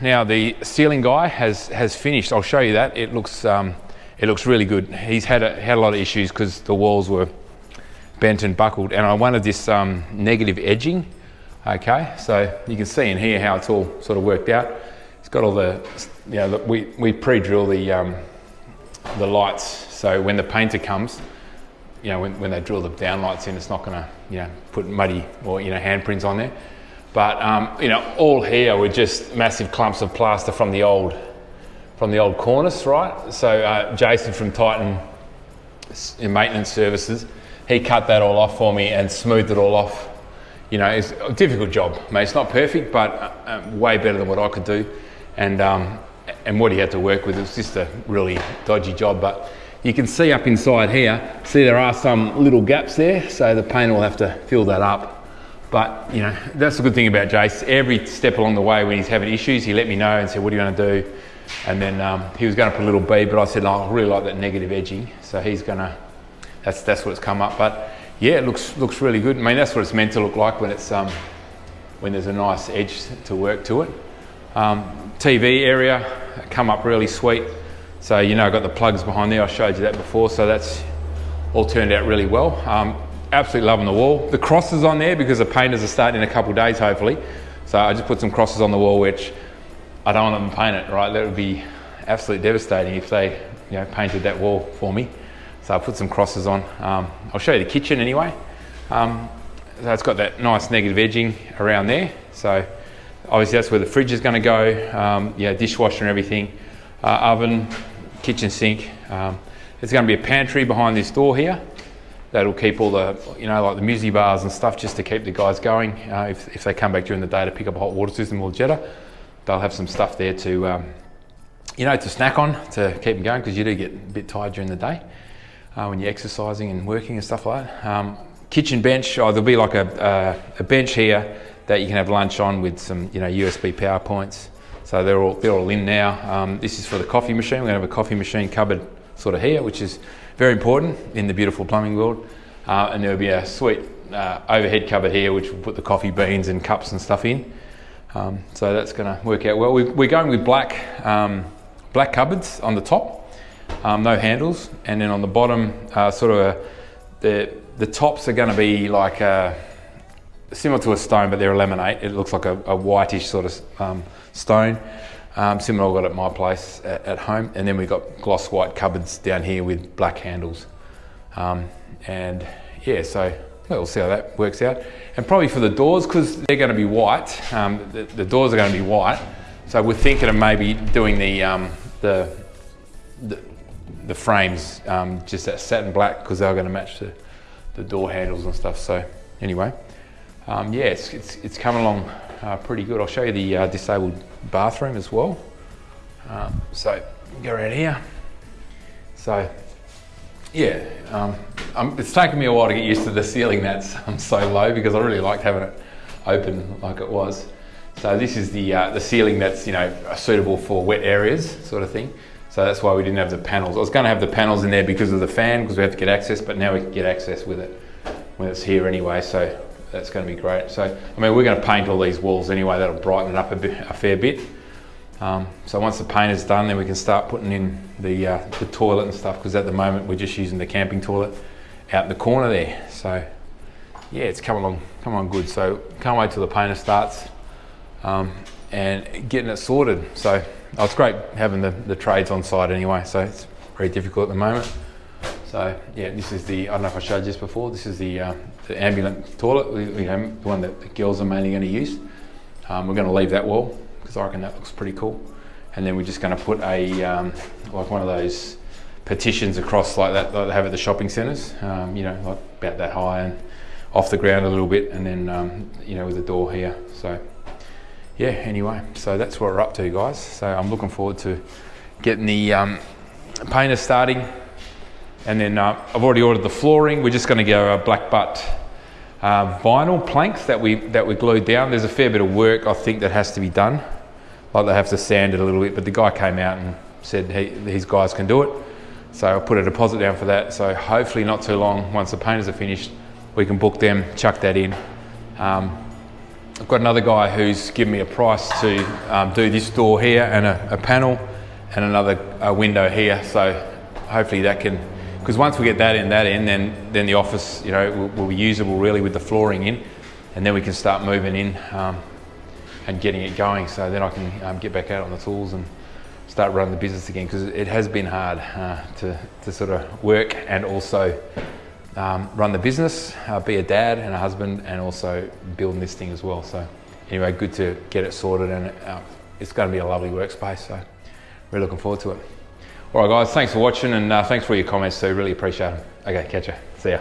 Now the ceiling guy has has finished. I'll show you that. It looks um, it looks really good. He's had a, had a lot of issues because the walls were bent and buckled, and I wanted this um, negative edging. Okay, so you can see in here how it's all sort of worked out. It's got all the, you know, we we pre-drill the um, the lights, so when the painter comes, you know, when, when they drill the downlights in, it's not going to, you know, put muddy or you know handprints on there. But um, you know, all here were just massive clumps of plaster from the old, from the old cornice, right? So uh, Jason from Titan in maintenance services, he cut that all off for me and smoothed it all off. You know, it's a difficult job, mate. It's not perfect, but uh, uh, way better than what I could do. And um, and what he had to work with, it was just a really dodgy job. But you can see up inside here, see there are some little gaps there, so the painter will have to fill that up. But you know, that's the good thing about Jace. Every step along the way, when he's having issues, he let me know and said, "What are you going to do?" And then um, he was going to put a little B, but I said, oh, "I really like that negative edging," so he's going to. That's that's what it's come up. But yeah, it looks looks really good. I mean, that's what it's meant to look like when it's um, when there's a nice edge to work to it. Um, TV area come up really sweet. So you know, I've got the plugs behind there. I showed you that before. So that's all turned out really well. Um, absolutely loving the wall. The crosses on there because the painters are starting in a couple days, hopefully. So I just put some crosses on the wall, which I don't want them to paint it, right? That would be absolutely devastating if they, you know, painted that wall for me. So I put some crosses on. Um, I'll show you the kitchen anyway. Um, so it's got that nice negative edging around there. So obviously that's where the fridge is going to go. Um, yeah, dishwasher and everything. Uh, oven, kitchen sink. Um, there's going to be a pantry behind this door here that'll keep all the, you know, like the muesli bars and stuff just to keep the guys going. Uh, if, if they come back during the day to pick up a hot water system or jetter, they'll have some stuff there to, um, you know, to snack on to keep them going because you do get a bit tired during the day uh, when you're exercising and working and stuff like that. Um, kitchen bench, oh, there'll be like a, a, a, bench here that you can have lunch on with some, you know, USB power points. So they're all, they're all in now. Um, this is for the coffee machine. We're gonna have a coffee machine cupboard sort of here, which is very important in the beautiful plumbing world. Uh, and there'll be a sweet uh, overhead cupboard here, which will put the coffee beans and cups and stuff in. Um, so that's going to work out well. We, are going with black, um, black cupboards on the top, um, no handles, and then on the bottom, uh, sort of a, the the tops are going to be like a, similar to a stone, but they're a laminate. It looks like a, a whitish sort of um, stone. Um, similar I got at my place at, at, home. And then we've got gloss white cupboards down here with black handles. Um, and yeah, so we'll see how that works out. And probably for the doors, because they're going to be white, um, the, the, doors are going to be white. So we're thinking of maybe doing the, um, the, the, the, frames um, just that satin black because they're going to match the, the door handles and stuff. So anyway, um, yeah, it's, it's, it's coming along uh, pretty good. I'll show you the uh, disabled bathroom as well. Um, so go around here. So yeah, um, um, it's taken me a while to get used to the ceiling that's um, so low because I really liked having it open like it was. So this is the uh, the ceiling that's you know suitable for wet areas sort of thing. So that's why we didn't have the panels. I was going to have the panels in there because of the fan because we have to get access, but now we can get access with it when it's here anyway. So that's going to be great. So, I mean, we're going to paint all these walls anyway. That'll brighten it up a, bit, a fair bit. Um, so once the paint is done, then we can start putting in the, uh, the toilet and stuff because at the moment we're just using the camping toilet out in the corner there. So yeah, it's coming along, come along good. So can't wait till the painter starts um, and getting it sorted. So oh, it's great having the, the trades on site anyway. So it's very difficult at the moment. So yeah, this is the, I don't know if I showed you this before, this is the, uh, the ambulant toilet, the one that the girls are mainly going to use. Um, we're going to leave that wall because I reckon that looks pretty cool. And then we're just going to put a, um, like one of those partitions across like that like they have at the shopping centres, um, you know, like about that high and off the ground a little bit and then, um, you know, with a door here. So yeah, anyway, so that's what we're up to guys. So I'm looking forward to getting the um, painter starting and then uh, I've already ordered the flooring. We're just going to go a black butt uh, vinyl planks that we that we glued down. There's a fair bit of work I think that has to be done. Like they have to sand it a little bit, but the guy came out and said he, his guys can do it. So I'll put a deposit down for that. So hopefully not too long, once the painters are finished, we can book them, chuck that in. Um, I've got another guy who's given me a price to um, do this door here and a, a panel and another window here. So hopefully that can, because once we get that in, that in, then then the office, you know, will, will be usable really with the flooring in, and then we can start moving in um, and getting it going. So then I can um, get back out on the tools and start running the business again because it has been hard uh, to to sort of work and also. Um, run the business, uh, be a dad and a husband, and also building this thing as well. So, anyway, good to get it sorted, and uh, it's going to be a lovely workspace. So, we're looking forward to it. All right, guys, thanks for watching, and uh, thanks for your comments. So, really appreciate them. Okay, catch you. See ya.